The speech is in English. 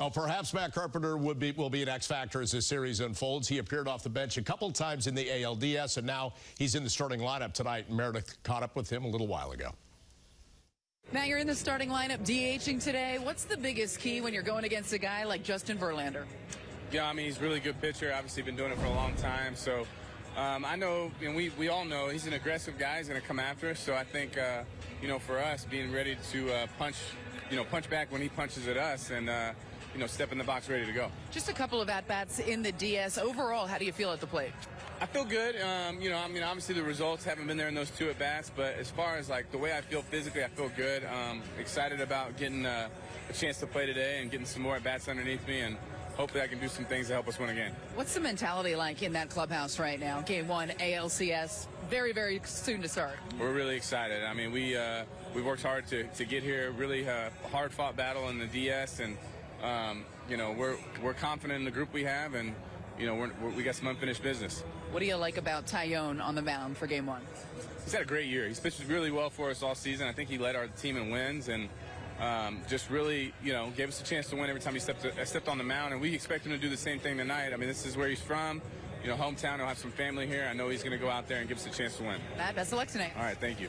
Well, perhaps Matt Carpenter would be, will be an X factor as this series unfolds. He appeared off the bench a couple times in the ALDS, and now he's in the starting lineup tonight. Meredith caught up with him a little while ago. Matt, you're in the starting lineup DHing today. What's the biggest key when you're going against a guy like Justin Verlander? Yeah, I mean, he's a really good pitcher. Obviously, been doing it for a long time. So um, I know, and we, we all know, he's an aggressive guy. He's going to come after us. So I think, uh, you know, for us, being ready to uh, punch, you know, punch back when he punches at us and, uh, you know, step in the box ready to go. Just a couple of at-bats in the DS. Overall, how do you feel at the plate? I feel good. Um, you know, I mean, obviously the results haven't been there in those two at bats, but as far as like the way I feel physically, I feel good. Um, excited about getting uh, a chance to play today and getting some more at bats underneath me, and hopefully I can do some things to help us win a game. What's the mentality like in that clubhouse right now? Game one, ALCS, very, very soon to start. We're really excited. I mean, we uh, we worked hard to, to get here. Really uh, hard fought battle in the DS, and um, you know we're we're confident in the group we have, and you know we're, we're, we got some unfinished business. What do you like about Taillon on the mound for game one? He's had a great year. He's pitched really well for us all season. I think he led our team in wins and um, just really, you know, gave us a chance to win every time he stepped, uh, stepped on the mound. And we expect him to do the same thing tonight. I mean, this is where he's from. You know, hometown. He'll have some family here. I know he's going to go out there and give us a chance to win. Matt, best of luck tonight. All right, thank you.